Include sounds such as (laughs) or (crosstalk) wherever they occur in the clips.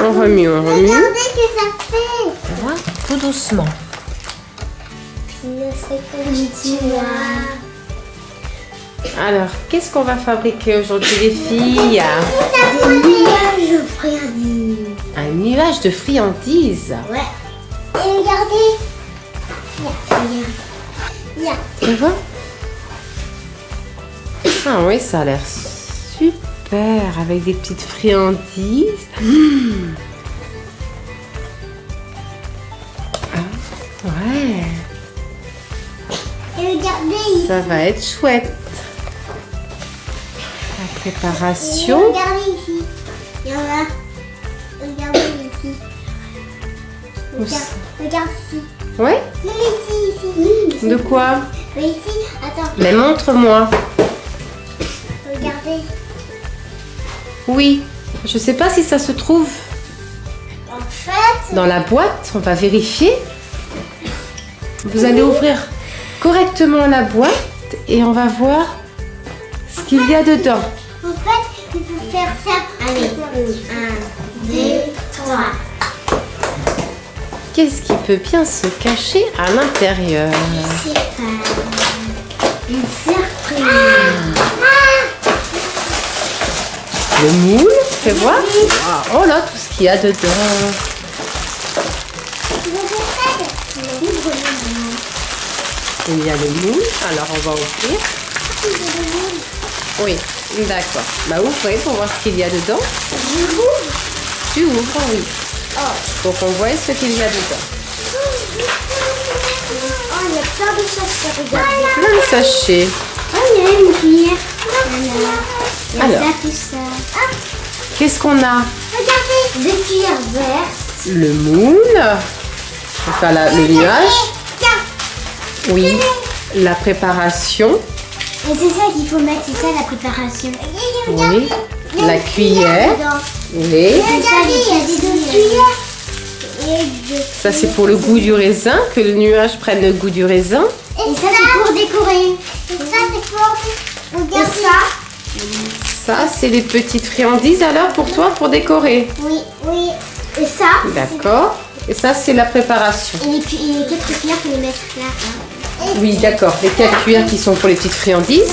On remue, on remue. Regardez ce que ça fait. Voilà, tout doucement. Alors, qu'est-ce qu'on va fabriquer aujourd'hui, les filles Des nuages de friandises. Un nuage de friandises. Ouais. Et regardez. Regarde, regarde. Tu vois Ah oui, ça a l'air super avec des petites friandises. Mmh. Ah, ouais, Et regardez. ça va être chouette. La Et préparation. regardez ici. Il y en a. Regardez ici. Regarde, regarde ici. Ouais Non, mais ici, ici. De quoi? Mais ici, attends, Mais montre-moi. regardez. Oui. Je sais pas si ça se trouve En fait, dans la boîte. On va vérifier. Vous allez ouvrir correctement la boîte et on va voir ce qu'il y a dedans. en fait, il faut faire ça. Allez, un, deux, trois. Qu'est-ce qui peut bien se cacher à l'intérieur? C'est pas une surprise. Le moule, fais voir. Oh là, tout ce qu'il y a dedans. Ouvre. Il y a le moule. Alors on va ouvrir. Ouvre le moule. Oui, d'accord. Bah ouvrez pour voir ce qu'il y a dedans. Je l'ouvre. Tu ouvres, oui. Pour qu'on voit ce qu'il y a dedans. Oh, il y a plein de choses à regarder. Plein de sachets. Oh, il y a une cuillère. Voilà. Il y a Alors. Ah, Qu'est-ce qu'on a? Regardez. Deux cuillères vertes. Le moule. La- le nuage. Oui. La préparation. Et c'est ça qu'il faut mettre, c'est ça la préparation. Oui. La cuillère. Oui. Ça, des c'est pour le goût du raisin, que le nuage prenne le goût du raisin. Et ça, c'est pour décorer. Et ça, c'est pour... Et ça Ça c'est les petites friandises alors pour toi, pour décorer. Oui, oui. Et ça D'accord. Et ça c'est la préparation. Et les, et les quatre cuillères, faut les mettre là. hein. Oui, d'accord. Les quatre cuillères qui sont pour les petites friandises.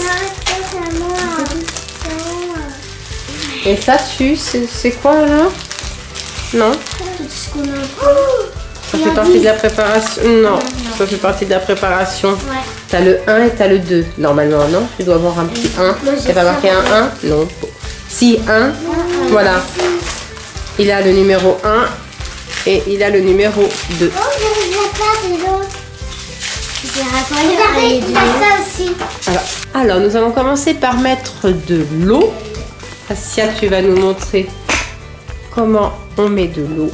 Et ça, tu, c'est quoi là Non? Ça fait partie de la préparation Non, ça fait partie de la préparation. Ouais. T'as le 1 et t'as le 2 normalement, non? Tu dois avoir un petit 1. Moi, j'ai T'as pas marqué un ouais. 1 Non. Si, 1. Voilà. Il a le numéro 1 et il a le numéro 2. Oh, je ne pas de l'eau. Regardez, il y a ça aussi. Alors, alors, nous allons commencer par mettre de l'eau. Asia, tu vas nous montrer comment on met de l'eau.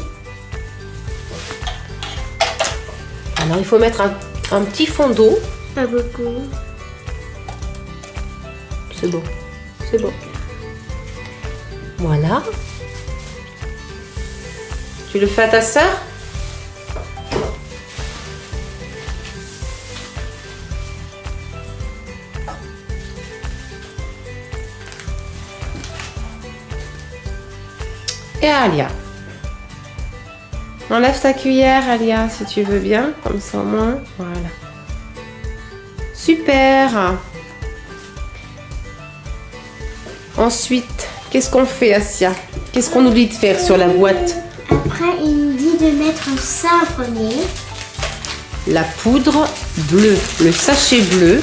Alors, il faut mettre un, un petit fond d'eau. Pas beaucoup. C'est bon. C'est bon. Voilà. Tu le fais à ta sœur? Et à Alia. Enlève ta cuillère, Alia, si tu veux bien. Comme ça au moins. Voilà. Super. Ensuite, qu'est-ce qu'on fait, Asia? Qu'est-ce qu'on oublie de faire sur la boîte? Après, il nous dit de mettre ça en premier. La poudre bleue, le sachet bleu.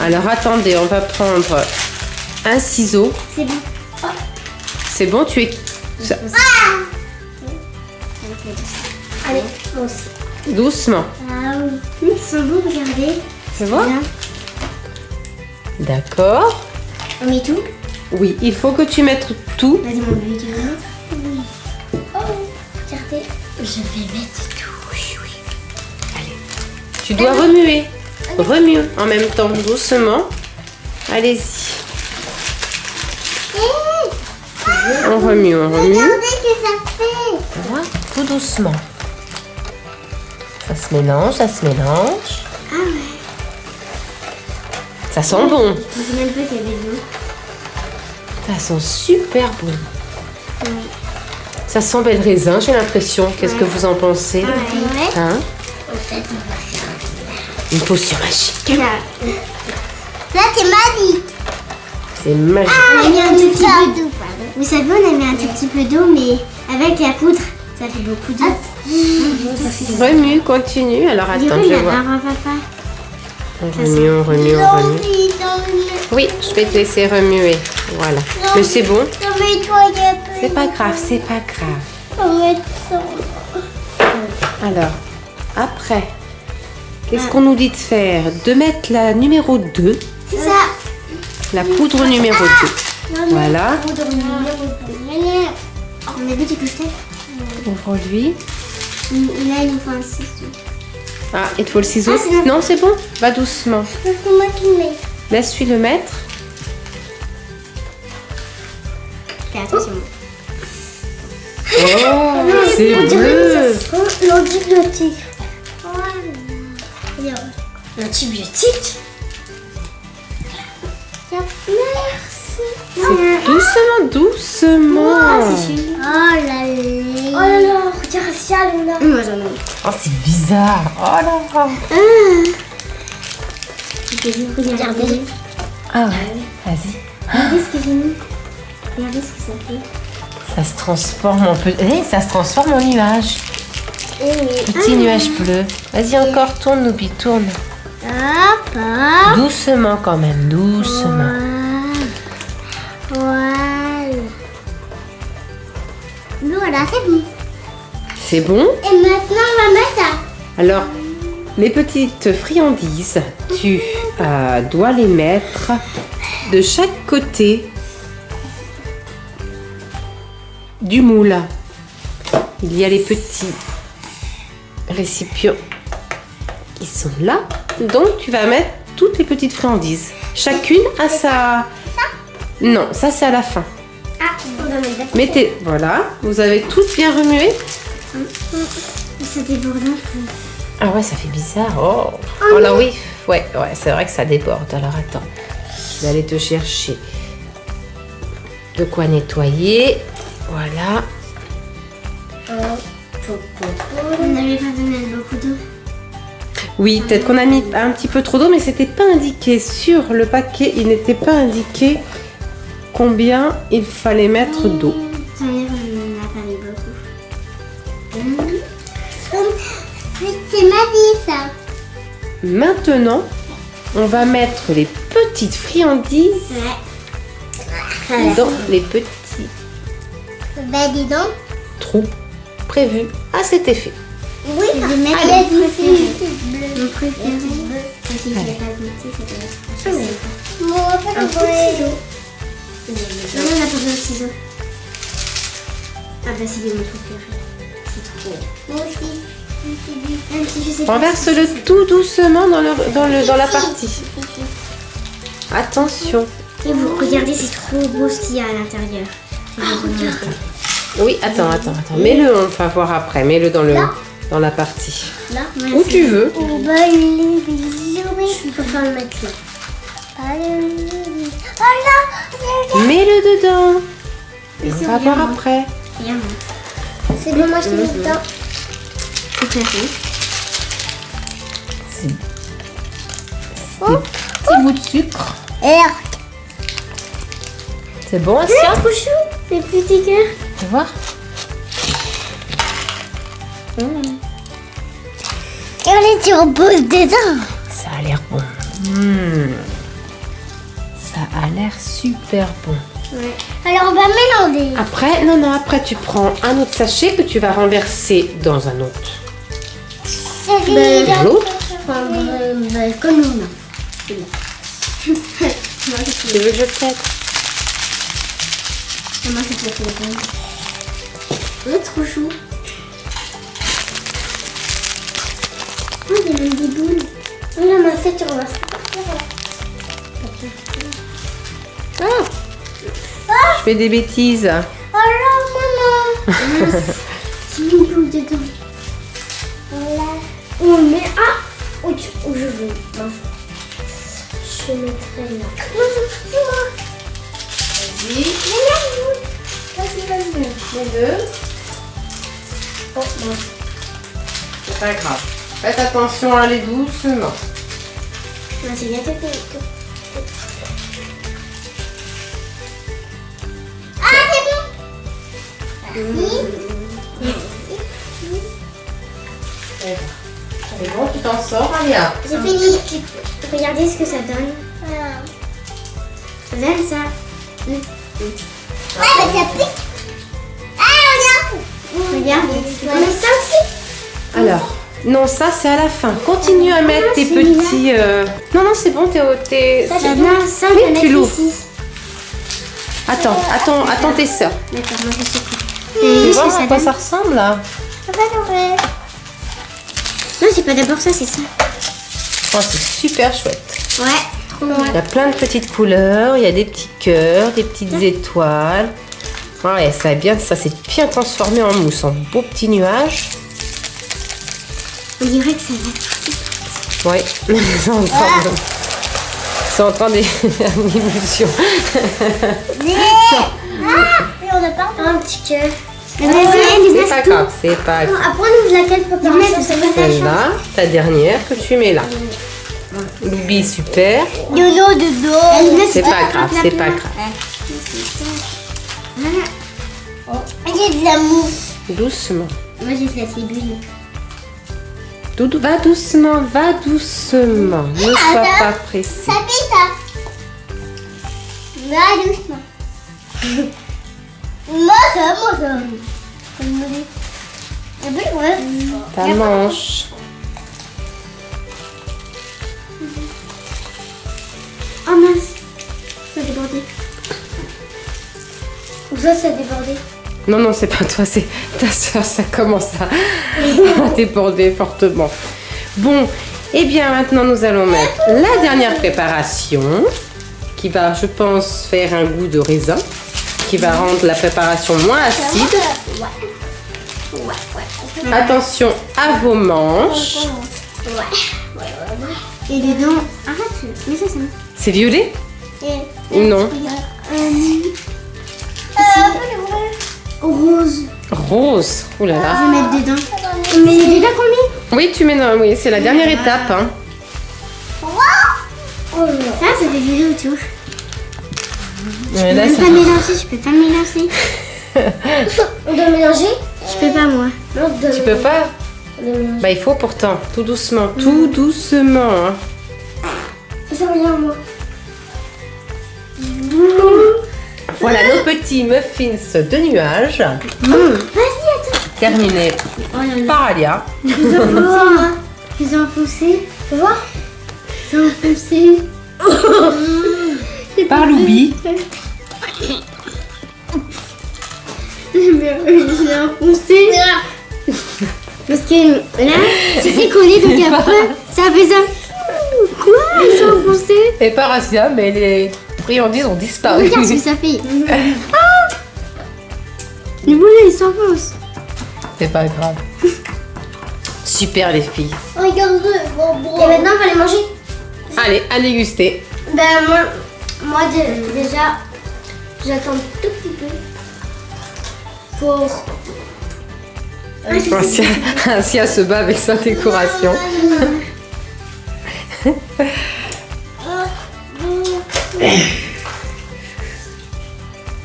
Alors attendez, on va prendre un ciseau. C'est bon. C'est bon, tu es ça- Allez, moi aussi. doucement. Ah oui. Ils sont beaux, regardez. Bon Bien. D'accord. On met tout Oui, il faut que tu mettes tout. Vas-y, mon bébé, tu veux mettre Oui. Oh, regardez. Je vais mettre tout. Oui, oui. Allez. Tu dois remuer. Remue en même temps, doucement. Allez-y. On remue, on remue. Regardez ce que ça fait. Voilà, tout doucement. Ça se mélange, ça se mélange. Ah. Ça sent bon. Je sais même pas qu'il y avait de l'eau. Ça sent super bon. Ça sent bel raisin, j'ai l'impression. Qu'est-ce que vous en pensez Ouais. Hein En fait, on va faire Une potion magique. Là, Là c'est magique. C'est magique. On a mis un tout petit peu d'eau. Vous savez, on a mis un tout petit peu d'eau, mais avec la poudre, ça fait beaucoup d'eau. Remue, continue. Alors attends, je vais voir. papa. On remue, on remue, on remue. Oui, je vais te laisser remuer. Voilà. Mais c'est bon. C'est pas grave, c'est pas grave. Alors, après, qu'est-ce qu'on nous dit de faire? De mettre la numéro 2, C'est ça. la poudre numéro 2. Voilà. On a vu du côté. Ouvre-lui. Là, il nous faut un ciseau. Ah, il te faut le ciseau Ah, Non, c'est bon. Va doucement. C'est moi qui le mets. Laisse-lui le mettre. Fais attention. Oh, c'est bleu. L'antibiotique. Voilà. L'antibiotique Merci. Doucement, doucement. Oh là là. Oh là là, regarde ça là. Moi j'en ai. Oh, c'est bizarre. Oh là là. Regardez. Ah ouais, vas-y. Regardez ce que j'ai mis. Regardez ce que ça fait. Ça se transforme en peu... Eh, ça se transforme en nuage. Petit nuage bleu. Vas-y, encore tourne, Noubi, tourne. Hop, hop. Doucement quand même, doucement. Voilà. Voilà, c'est bon. C'est bon Et maintenant, on va mettre ça. Alors, les petites friandises, tu euh, dois les mettre de chaque côté du moule. Il y a les petits récipients qui sont là. Donc, tu vas mettre toutes les petites friandises. Chacune a sa... Non, ça c'est à la fin. Ah, on mettre. Mettez... Voilà, vous avez toutes bien remué. Ça déborde. Ah ouais, ça fait bizarre. Oh, oh là oui, ouais, ouais, c'est vrai que ça déborde. Alors attends, je vais aller te chercher de quoi nettoyer. Voilà. On n'avait pas donné beaucoup d'eau. Oui, peut-être qu'on a mis un petit peu trop d'eau, mais c'était pas indiqué sur le paquet. Il n'était pas indiqué combien il fallait mettre d'eau. En a mis beaucoup. C'est ma vie, ça. Maintenant, on va mettre les petites friandises Ouais. dans les petits Bah, dis donc. trous prévus à cet effet. Oui, je vais mettre Allez. mon préféré. Mon préféré. Parce que je l'ai pas goûté, Non, on pas besoin de ciseaux. Ah bah c'est mon préféré. C'est trop. Moi aussi. Même si je sais pas Renverse-le tout doucement dans, le, dans, le, dans la partie. Attention. Et vous regardez, c'est trop beau ce qu'il y a à l'intérieur. Oui, attends, attends, attends. Mets-le, on va voir après. Mets-le dans, le, dans la partie. Là, Où tu veux. Oh, bah, Je préfère le mettre là. Oh là Mets-le dedans. Et on va voir après. C'est bon, moi je te mets dedans. Petit bout de sucre. C'est bon, Asia trop chou, les petits cœurs. Tu vois Et on est sur pose dedans. Ça a l'air bon. Hmm. L'air super bon. Alors on va mélanger. Après, non, non, après tu prends un autre sachet que tu vas renverser dans un autre. Ben, Dans l'autre. comme nous. Tu veux que je t'aide Moi, le. Oh, trop chou. Oh, il y a même des boules. Là, ma fête, tu renverses Ah Je fais des bêtises. Oh là, maman C'est une boule dedans. Voilà. Oh, mais ah Où, où je veux. Je mettrai là. Non, c'est moi. Vas-y. Vas-y, vas-y. mets-le. Oh, non. C'est pas grave. Faites attention à aller doucement. Non, c'est fini. C'est bon. C'est tu t'en sors, Alia. J'ai fini. Regardez ce que ça donne. Regarde ça. Ah, mais ça pique. Ah, regarde. Regarde. C'est comme ça aussi. Alors, non, ça c'est à la fin. Continue à mettre tes c'est petits. euh, Non, non, c'est bon, t'es. t'es- Ça, non, ça, Oui, tu l'ouvres. Attends, attends, attends tes sœurs. D'accord, moi je sais. Et que ça à quoi donne ça ressemble là Non, c'est pas d'abord ça, c'est ça. Oh, C'est super chouette. Ouais, trop Il y a plein de petites couleurs, il y a des petits cœurs, des petites étoiles. Ouais, ça, bien, ça s'est bien transformé en mousse, en beau petit nuage. On dirait que ça va. Ouais, (laughs) c'est en train de... C'est en train (laughs) (laughs) de pas un petit cœur. C'est pas grave, c'est pas grave. Après, on ouvre laquelle préparation Celle-là, ta dernière que tu mets là. Loubi, super. Dodo, dodo. C'est pas grave, c'est pas grave. J'ai de la mousse. Doucement. Moi, j'ai de la cibule. Doudou, va doucement, va doucement. Ne sois pas pressé. Ça pique, ça. Va doucement. (laughs) Peu, ouais. Ta manche. Oh mince. Ça a débordé. Ou ça, ça a débordé. Non, non, c'est pas toi, c'est ta soeur, ça commence à, à déborder fortement. Bon, et bien maintenant nous allons mettre la dernière préparation qui va, je pense, faire un goût de raisin, qui va rendre la préparation moins acide. Attention à vos manches. Et dedans. Arrête. Mais ça, c'est. C'est violet Et. ou non Euh. Rose. Rose. Ouh là Je là. vais mettre dedans. Mais il est déjà combien Oui, tu mets dans. Oui, c'est la dernière étape. hein. Ça, ça fait violet autour. Je peux là, même ça- pas mélanger, je peux pas mélanger. (laughs) On doit mélanger Je peux pas moi. Tu peux pas Bah il faut pourtant, tout doucement, tout doucement. hein. Ça rien moi. Voilà nos petits muffins de nuages, Vas-y, attends. terminés Oh là là. par Alia. Ai enfoncés. (laughs) Je les ai enfoncés. Tu vois les ai enfoncés. (laughs) Par Loubi. Je l'ai enfoncé. Parce que là, c'était collé, donc après, ça fait ça. Quoi Ils sont enfoncés Et par Asia, mais les friandises ont disparu. Regarde ce que ça fait. Ah Les boulets, ils s'enfoncent. C'est pas grave. Super les filles. Regarde, Et maintenant, on va les manger. Allez, à déguster. Ben, moi, moi dé- déjà, j'attends tout petit peu pour. Asia, Asia se bat avec sa décoration.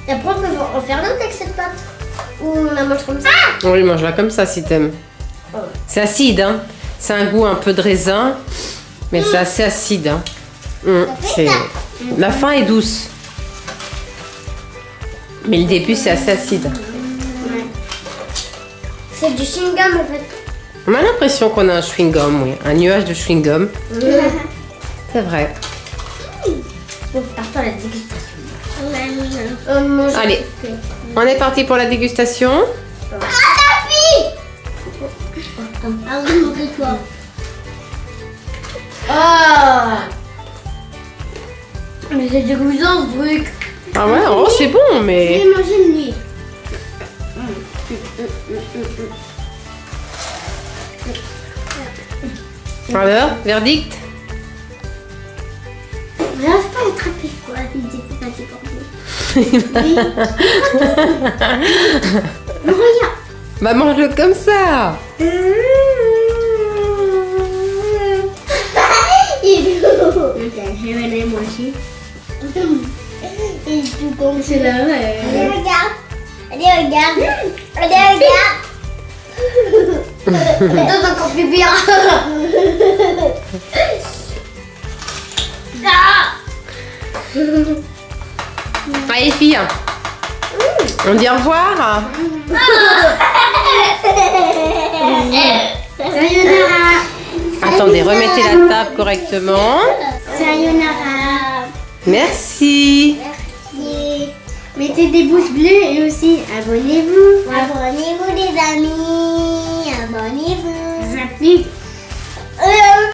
Et après, (laughs) on peut en faire d'autres avec cette pâte. Ou on la mange comme ça. On lui mange là comme ça si t'aimes. C'est acide, hein. C'est un goût un peu de raisin, mais c'est assez acide. Hein. C'est- La fin est douce. Mais le début, c'est assez acide. C'est du chewing-gum en fait. On a l'impression qu'on a un chewing-gum, oui. Un nuage de chewing-gum. (laughs) C'est vrai. À la dégustation. On mange. Allez, on est parti pour la dégustation. Ah oui, montre-toi. Ah Mais c'est dégoûtant ce truc. Ah ouais, oh, c'est bon, Je mais... vais manger une nuit. Alors, verdict? J'arrive pas à attraper quoi. Il était pas. Non, regarde. (laughs) Bah mange-le comme ça. (laughs) Il est. Ok, je vais aller moi tout comme c'est là. Allez, regarde. Allez, regarde. Allez, regarde. (laughs) Donne encore plus bien. Allez filles, on dit au revoir. Sayonara. Attendez, remettez la table correctement. Sayonara. Merci. Mettez des pouces bleus et aussi abonnez-vous. Abonnez-vous les amis. Abonnez-vous.